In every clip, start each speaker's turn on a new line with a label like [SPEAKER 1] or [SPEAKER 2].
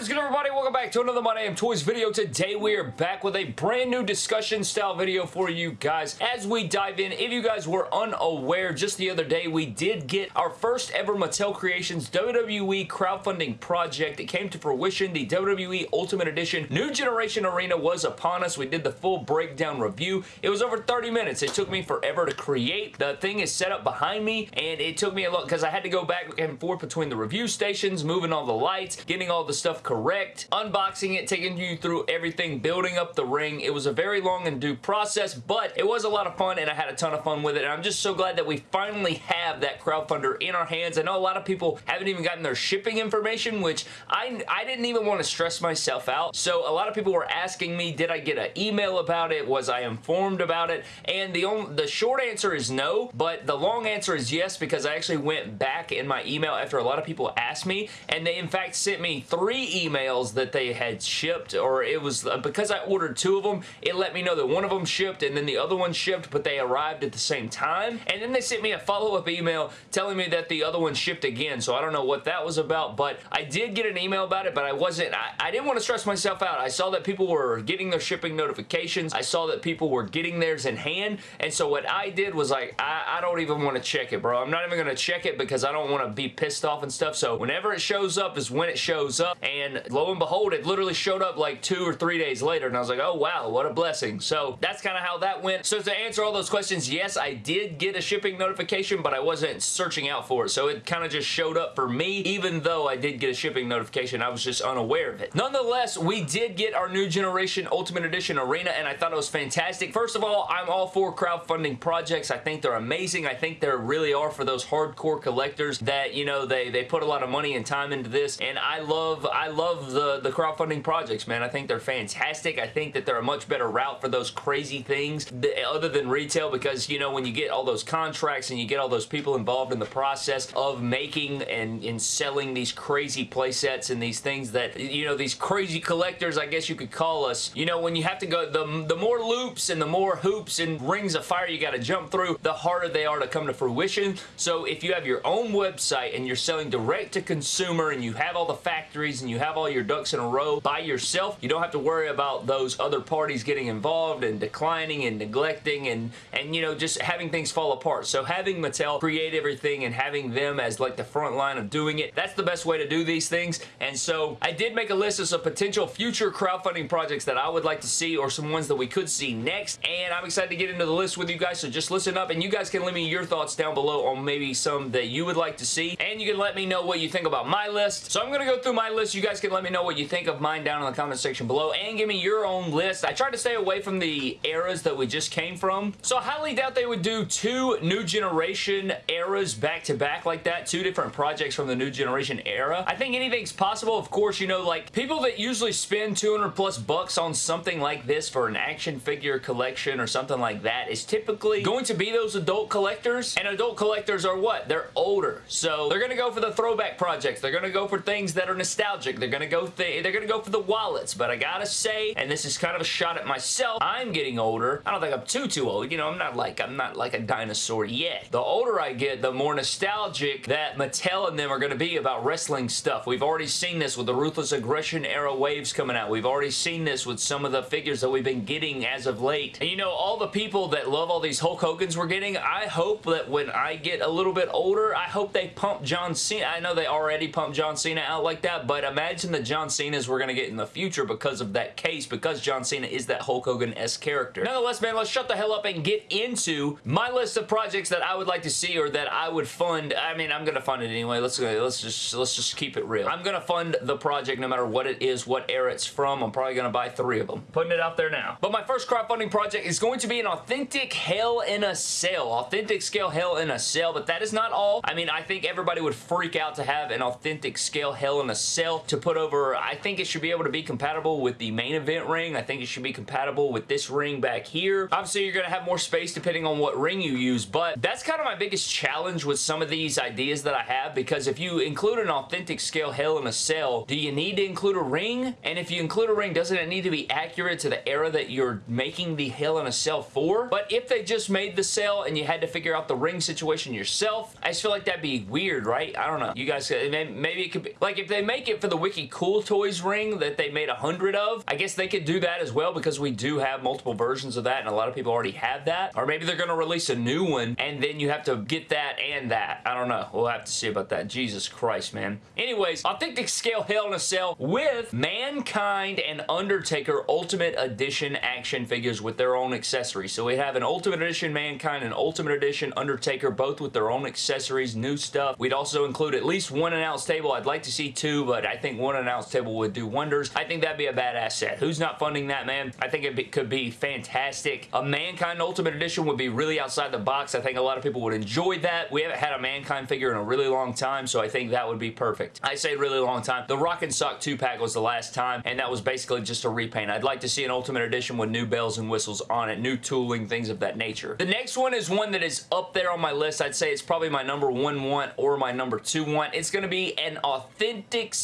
[SPEAKER 1] Is good everybody? Welcome back to another My Damn Toys video. Today we are back with a brand new discussion style video for you guys. As we dive in, if you guys were unaware, just the other day we did get our first ever Mattel Creations WWE crowdfunding project. It came to fruition. The WWE Ultimate Edition New Generation Arena was upon us. We did the full breakdown review. It was over 30 minutes. It took me forever to create. The thing is set up behind me and it took me a lot because I had to go back and forth between the review stations, moving all the lights, getting all the stuff correct, unboxing it, taking you through everything, building up the ring. It was a very long and due process, but it was a lot of fun and I had a ton of fun with it. And I'm just so glad that we finally have that crowdfunder in our hands. I know a lot of people haven't even gotten their shipping information, which I, I didn't even want to stress myself out. So a lot of people were asking me, did I get an email about it? Was I informed about it? And the, only, the short answer is no, but the long answer is yes because I actually went back in my email after a lot of people asked me and they in fact sent me three emails that they had shipped or it was uh, because I ordered two of them it let me know that one of them shipped and then the other one shipped but they arrived at the same time. And then they sent me a follow-up email telling me that the other one shipped again so I don't know what that was about but I did get an email about it but I wasn't I, I didn't want to stress myself out. I saw that people were getting their shipping notifications. I saw that people were getting theirs in hand and so what I did was like I, I don't even want to check it bro. I'm not even going to check it because I don't want to be pissed off and stuff so whenever it shows up is when it shows up and lo and behold, it literally showed up like two or three days later, and I was like, oh wow, what a blessing. So that's kind of how that went. So to answer all those questions, yes, I did get a shipping notification, but I wasn't searching out for it, so it kind of just showed up for me, even though I did get a shipping notification, I was just unaware of it. Nonetheless, we did get our new generation Ultimate Edition Arena, and I thought it was fantastic. First of all, I'm all for crowdfunding projects. I think they're amazing. I think they really are for those hardcore collectors that, you know, they, they put a lot of money and time into this, and I love, I love the, the crowdfunding projects, man. I think they're fantastic. I think that they're a much better route for those crazy things other than retail because, you know, when you get all those contracts and you get all those people involved in the process of making and, and selling these crazy playsets and these things that, you know, these crazy collectors, I guess you could call us, you know, when you have to go, the, the more loops and the more hoops and rings of fire you got to jump through, the harder they are to come to fruition. So if you have your own website and you're selling direct to consumer and you have all the factories and you have all your ducks in a row by yourself. You don't have to worry about those other parties getting involved and declining and neglecting and, and you know, just having things fall apart. So having Mattel create everything and having them as like the front line of doing it, that's the best way to do these things. And so I did make a list of some potential future crowdfunding projects that I would like to see or some ones that we could see next. And I'm excited to get into the list with you guys. So just listen up and you guys can leave me your thoughts down below on maybe some that you would like to see. And you can let me know what you think about my list. So I'm going to go through my list. You guys can let me know what you think of mine down in the comment section below and give me your own list. I tried to stay away from the eras that we just came from. So I highly doubt they would do two new generation eras back to back like that. Two different projects from the new generation era. I think anything's possible. Of course, you know, like people that usually spend 200 plus bucks on something like this for an action figure collection or something like that is typically going to be those adult collectors. And adult collectors are what? They're older. So they're going to go for the throwback projects. They're going to go for things that are nostalgic. They're to go th they're to go for the wallets, but I gotta say, and this is kind of a shot at myself, I'm getting older. I don't think I'm too, too old. You know, I'm not like, I'm not like a dinosaur yet. The older I get, the more nostalgic that Mattel and them are to be about wrestling stuff. We've already seen this with the Ruthless Aggression era waves coming out. We've already seen this with some of the figures that we've been getting as of late. And you know, all the people that love all these Hulk Hogans we're getting, I hope that when I get a little bit older, I hope they pump John Cena. I know they already pumped John Cena out like that, but imagine the John Cena's we're going to get in the future because of that case, because John Cena is that Hulk Hogan-esque character. Nonetheless, man, let's shut the hell up and get into my list of projects that I would like to see or that I would fund. I mean, I'm going to fund it anyway. Let's let's just let's just keep it real. I'm going to fund the project no matter what it is, what era it's from. I'm probably going to buy three of them. Putting it out there now. But my first crowdfunding project is going to be an authentic Hell in a Cell. Authentic scale Hell in a Cell, but that is not all. I mean, I think everybody would freak out to have an authentic scale Hell in a Cell to put over. I think it should be able to be compatible with the main event ring. I think it should be compatible with this ring back here. Obviously, you're going to have more space depending on what ring you use, but that's kind of my biggest challenge with some of these ideas that I have because if you include an authentic scale Hell in a Cell, do you need to include a ring? And if you include a ring, doesn't it need to be accurate to the era that you're making the Hell in a Cell for? But if they just made the cell and you had to figure out the ring situation yourself, I just feel like that'd be weird, right? I don't know. You guys, maybe it could be, like if they make it for the Cool Toys ring that they made a hundred of. I guess they could do that as well because we do have multiple versions of that and a lot of people already have that. Or maybe they're going to release a new one and then you have to get that and that. I don't know. We'll have to see about that. Jesus Christ, man. Anyways, Authentic Scale Hell in a Cell with Mankind and Undertaker Ultimate Edition action figures with their own accessories. So we have an Ultimate Edition Mankind and Ultimate Edition Undertaker, both with their own accessories, new stuff. We'd also include at least one announce table. I'd like to see two, but I think one announce table would do wonders. I think that'd be a badass set. Who's not funding that, man? I think it be, could be fantastic. A Mankind Ultimate Edition would be really outside the box. I think a lot of people would enjoy that. We haven't had a Mankind figure in a really long time, so I think that would be perfect. I say really long time. The Rock and Sock 2-pack was the last time, and that was basically just a repaint. I'd like to see an Ultimate Edition with new bells and whistles on it, new tooling, things of that nature. The next one is one that is up there on my list. I'd say it's probably my number one want or my number two want. It's going to be an authentic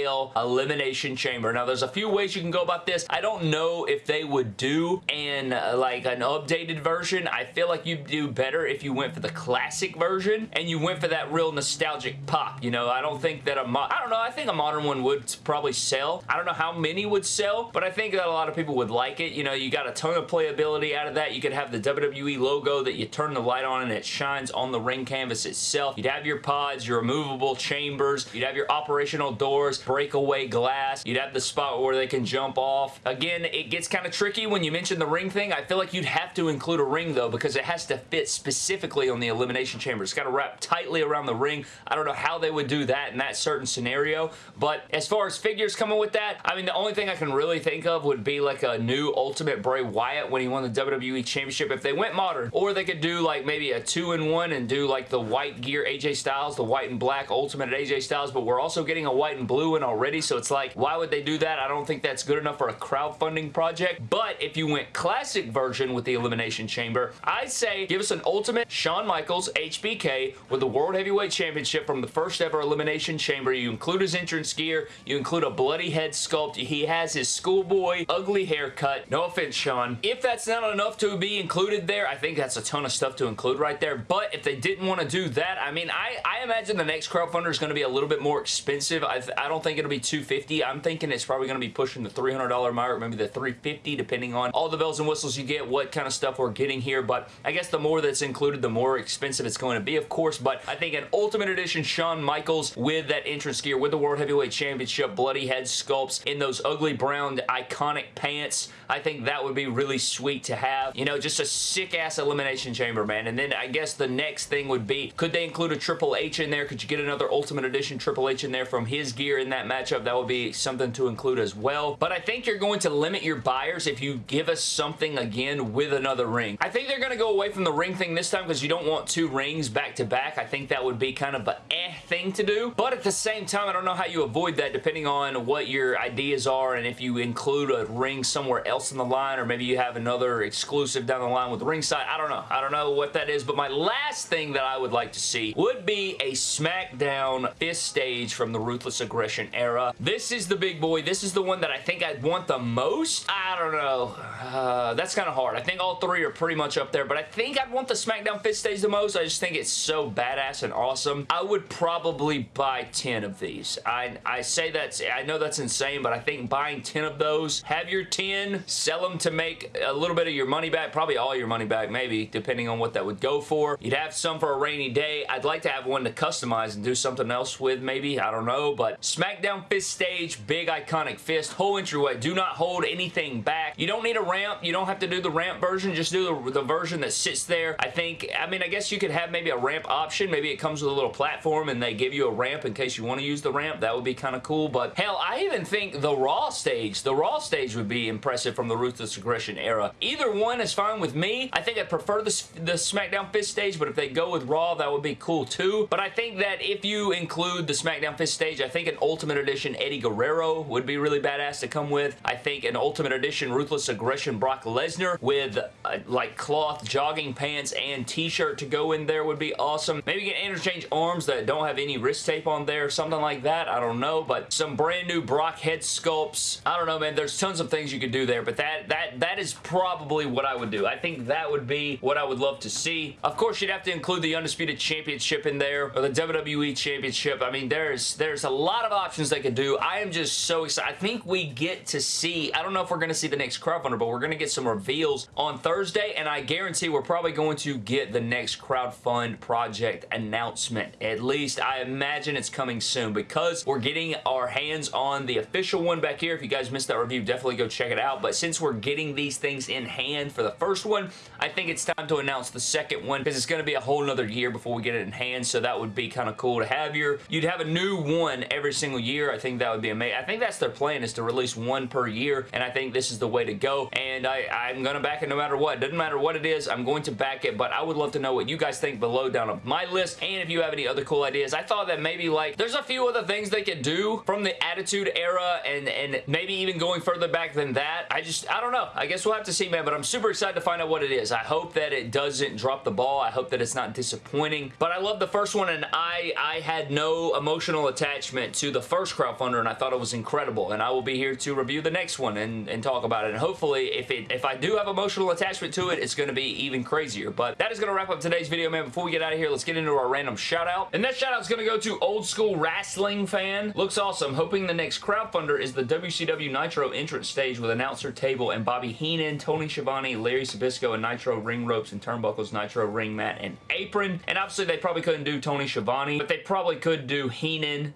[SPEAKER 1] scale elimination chamber. Now, there's a few ways you can go about this. I don't know if they would do an uh, like an updated version. I feel like you'd do better if you went for the classic version and you went for that real nostalgic pop. You know, I don't think that a I don't know. I think a modern one would probably sell. I don't know how many would sell, but I think that a lot of people would like it. You know, you got a ton of playability out of that. You could have the WWE logo that you turn the light on and it shines on the ring canvas itself. You'd have your pods, your removable chambers. You'd have your operational doors, breakaway glass. You'd have the spot where they can jump off. Again, it gets kind of tricky when you mention the ring thing. I feel like you'd have to include a ring though because it has to fit specifically on the elimination chamber. It's got to wrap tightly around the ring. I don't know how they would do that in that certain scenario, but as far as figures coming with that, I mean, the only thing I can really think of would be like a new Ultimate Bray Wyatt when he won the WWE Championship. If they went modern, or they could do like maybe a two-in-one and do like the white gear AJ Styles, the white and black Ultimate AJ Styles, but we're also getting a white and blue one already, so it's like, why would they do that? I don't think that's good enough for a crowdfunding project, but if you went classic version with the Elimination Chamber, I'd say give us an Ultimate Shawn Michaels HBK with the World Heavyweight Championship from the first ever Elimination Chamber. You include his entrance gear, you include a bloody head sculpt, he has his schoolboy ugly haircut. No offense, Shawn. If that's not enough to be included there, I think that's a ton of stuff to include right there, but if they didn't want to do that, I mean, I, I imagine the next crowdfunder is going to be a little bit more expensive. I, I don't think it'll be 250 I'm thinking it's probably going to be pushing the $300 mark, maybe the 350 depending on all the bells and whistles you get, what kind of stuff we're getting here, but I guess the more that's included, the more expensive it's going to be, of course, but I think an Ultimate Edition Shawn Michaels with that entrance gear, with the World Heavyweight Championship, bloody head sculpts in those ugly brown iconic pants, I think that would be really sweet to have. You know, just a sick-ass Elimination Chamber, man, and then I guess the next thing would be, could they include a Triple H in there? Could you get another Ultimate Edition Triple H in there from his gear in that matchup? That would be something to include as well, but I think you're going to limit your buyers if you give us something again with another ring. I think they're going to go away from the ring thing this time because you don't want two rings back to back. I think that would be kind of a eh thing to do, but at the same time, I don't know how you avoid that depending on what your ideas are and if you include a ring somewhere else in the line or maybe you have another exclusive down the line with ringside. I don't know. I don't know what that is, but my last thing that I would like to see would be a SmackDown Fist stage from the Ruthless Aggression era. This is the big boy. This is the one that I think I'd want the most. I don't know. Uh, that's kind of hard. I think all three are pretty much up there, but I think I'd want the SmackDown Fist stage the most. I just think it's so badass and awesome. I would probably buy 10 of these. I, I say that's, I know that's insane, but I think buying 10 of those, have your 10, sell them to make a little bit of your money back, probably all your money back, maybe, depending on what that would go for. You'd have some for a rainy day. I'd like to have one to customize and do something else with, maybe. I don't know, but SmackDown Fist stage, big iconic fist, whole entryway. Do not hold anything back. You don't need a ramp. You don't have to do the ramp version. Just do the, the version that sits there. I think, I mean, I guess you could have maybe a ramp option. Maybe it comes with a little platform and they give you a ramp in case you want to use the ramp. That would be kind of cool, but hell, I even think the Raw stage, the Raw stage would be impressive from the Ruthless Aggression era. Either one is fine with me. I think I prefer the, the SmackDown Fist stage, but if they go with Raw, that would be cool too. But I think that if you include the SmackDown Fist stage, I think an Ultimate Edition Eddie Guerrero would be really badass to come with. I think an Ultimate Edition Ruthless Aggression Brock Lesnar with uh, like cloth jogging pants and t-shirt to go in there would be awesome. Maybe can interchange arms that don't have any wrist tape on there, something like that. I don't know, but some brand new Brock head sculpts. I don't know, man. There's tons of things you could do there, but that that that is probably what I would do. I think that would be what I would love to see. Of course, you'd have to include the Undisputed Championship in there, or the WWE Championship. I mean, there's there's a lot of options options they could do. I am just so excited. I think we get to see, I don't know if we're going to see the next crowdfunder, but we're going to get some reveals on Thursday, and I guarantee we're probably going to get the next crowdfund project announcement. At least I imagine it's coming soon because we're getting our hands on the official one back here. If you guys missed that review, definitely go check it out. But since we're getting these things in hand for the first one, I think it's time to announce the second one because it's going to be a whole nother year before we get it in hand, so that would be kind of cool to have your, you'd have a new one every single year. I think that would be amazing. I think that's their plan is to release one per year, and I think this is the way to go, and I, I'm going to back it no matter what. Doesn't matter what it is, I'm going to back it, but I would love to know what you guys think below down on my list, and if you have any other cool ideas. I thought that maybe like, there's a few other things they could do from the Attitude Era, and, and maybe even going further back than that. I just, I don't know. I guess we'll have to see, man, but I'm super excited to find out what it is. I hope that it doesn't drop the ball. I hope that it's not disappointing, but I love the first one, and I, I had no emotional attachment to the first crowdfunder, and I thought it was incredible, and I will be here to review the next one and, and talk about it, and hopefully, if it if I do have emotional attachment to it, it's going to be even crazier, but that is going to wrap up today's video, man. Before we get out of here, let's get into our random shout out, and that shout out is going to go to Old School Wrestling Fan. Looks awesome. Hoping the next crowdfunder is the WCW Nitro entrance stage with announcer table and Bobby Heenan, Tony Schiavone, Larry Zbyszko and Nitro ring ropes and turnbuckles, Nitro ring mat, and apron. And obviously, they probably couldn't do Tony Schiavone, but they probably could do Heenan,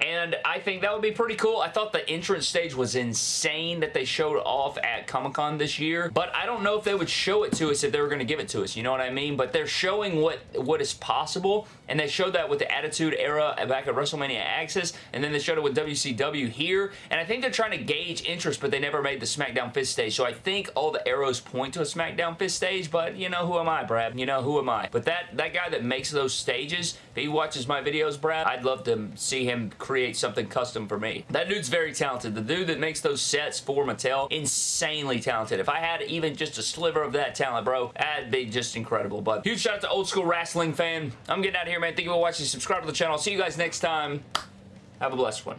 [SPEAKER 1] And I think that would be pretty cool. I thought the entrance stage was insane that they showed off at Comic-Con this year, but I don't know if they would show it to us if they were going to give it to us, you know what I mean? But they're showing what, what is possible, and they showed that with the Attitude Era back at WrestleMania Access, and then they showed it with WCW here, and I think they're trying to gauge interest, but they never made the SmackDown Fist stage, so I think all the arrows point to a SmackDown Fist stage, but you know, who am I, Brad? You know, who am I? But that, that guy that makes those stages, if he watches my videos, Brad, I'd love to see him create something custom for me. That dude's very talented. The dude that makes those sets for Mattel, insanely talented. If I had even just a sliver of that talent, bro, that'd be just incredible. But huge shout out to Old School Wrestling fan. I'm getting out of here, man. Thank you for watching. Subscribe to the channel. See you guys next time. Have a blessed one.